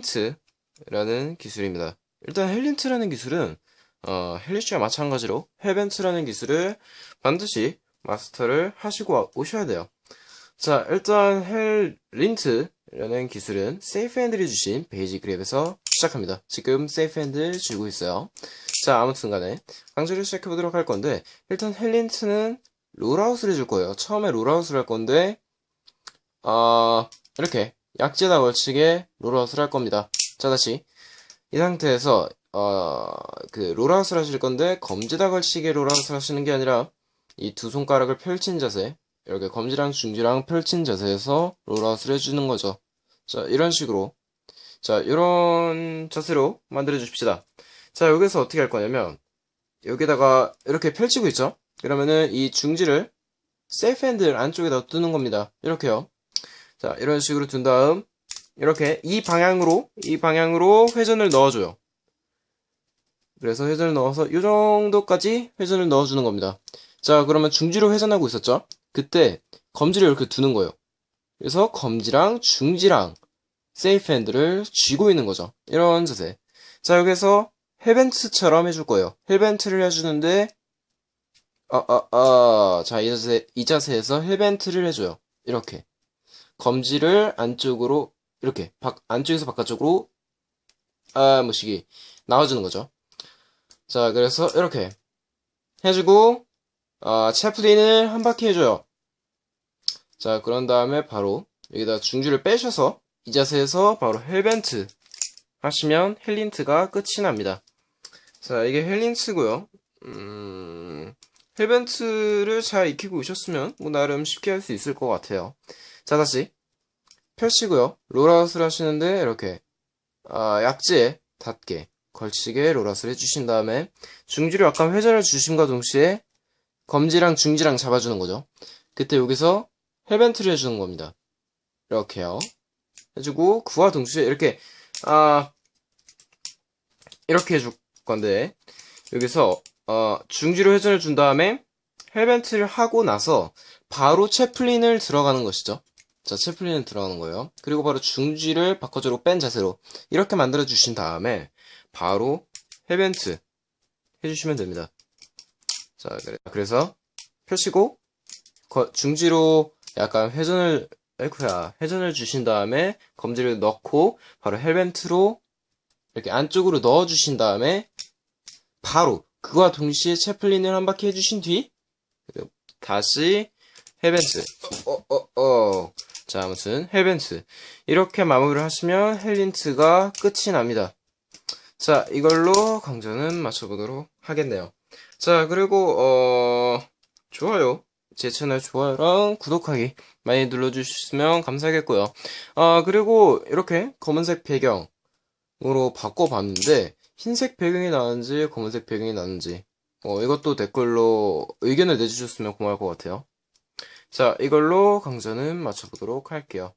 헬린트라는 기술입니다. 일단 헬린트라는 기술은 어, helix와 마찬가지로 hellbent라는 기술을 반드시 마스터를 하시고 오셔야 돼요. 자, 일단 헬린트라는 기술은 safe handle 쥐신 basic grip에서 시작합니다. 지금 safe handle 쥐고 있어요. 자, 아무튼 간에 강좌를 시작해 보도록 할 건데 일단 헬린트는 rollout을 해줄 거예요. 처음에 rollout을 할 건데 어, 이렇게 약지에다 걸치게 rollout을 할 겁니다. 자, 다시 이 상태에서 어, 그 rollout을 하실 건데 검지다 걸치게 rollout을 하시는 게 아니라 이 두 손가락을 펼친 자세 이렇게 검지랑 중지랑 펼친 자세에서 rollout을 해주는 거죠. 자, 이런 식으로 자, 이런 자세로 만들어 주십시다. 자, 여기서 어떻게 할 거냐면 여기다가 이렇게 펼치고 있죠? 그러면은 이 중지를 세이프 핸들 안쪽에다 두는 겁니다. 이렇게요. 자, 이런 식으로 둔 다음 이렇게 이 방향으로 이 방향으로 회전을 넣어줘요. 그래서 회전을 넣어서 이 정도까지 회전을 넣어주는 겁니다. 자, 그러면 중지로 회전하고 있었죠? 그때 검지를 이렇게 두는 거예요. 그래서 검지랑 중지랑 세이프 핸들을 쥐고 있는 거죠. 이런 자세. 자, 여기서 hellbent처럼 해줄 거예요. hellbent를 해주는데, 아, 아, 아. 자, 이 자세, 이 자세에서 hellbent를 해줘요. 이렇게. 검지를 안쪽으로, 이렇게. 바, 안쪽에서 바깥쪽으로, 아, 뭐시기. 나와주는 거죠. 자, 그래서 이렇게. 해주고, 아, chaplin을 한 바퀴 해줘요. 자, 그런 다음에 바로 여기다 중지를 빼셔서 이 자세에서 바로 hellbent 하시면 헬린트가 끝이 납니다. 자, 이게 헬린트고요. 음, 헬벤트를 잘 익히고 오셨으면 뭐 나름 쉽게 할 수 있을 것 같아요. 자, 다시 펼치고요. rollout을 하시는데 이렇게 아, 약지에 닿게 걸치게 rollout을 해주신 다음에 중지를 약간 회전을 주심과 동시에 검지랑 중지랑 잡아주는 거죠. 그때 여기서 헬벤트를 해주는 겁니다. 이렇게요. 해주고 그와 동시에 이렇게 아 이렇게 해줄 건데 여기서 어, 중지로 회전을 준 다음에 헬벤트를 하고 나서 바로 채플린을 들어가는 것이죠. 자, 채플린을 들어가는 거예요. 그리고 바로 중지를 바꿔주로 뺀 자세로 이렇게 만들어 주신 다음에 바로 헬벤트 해주시면 됩니다. 자, 그래. 그래서 펴시고 거- 중지로 약간 회전을 에이쿠야 회전을 주신 다음에 검지를 넣고 바로 헬벤트로 이렇게 안쪽으로 넣어 주신 다음에 바로 그와 동시에 채플린을 한 바퀴 해주신 뒤 그리고 다시 헬벤트 어어어. 자 아무튼 헬벤트 이렇게 마무리를 하시면 헬린트가 끝이 납니다. 자 이걸로 강좌는 마쳐보도록 하겠네요. 자 그리고 어 좋아요. 제 채널 좋아요랑 구독하기 많이 눌러주셨으면 감사하겠고요. 아 그리고 이렇게 검은색 배경으로 바꿔봤는데 흰색 배경이 나는지 검은색 배경이 나는지. 어, 이것도 댓글로 의견을 내주셨으면 고마울 것 같아요. 자 이걸로 강좌는 마쳐보도록 할게요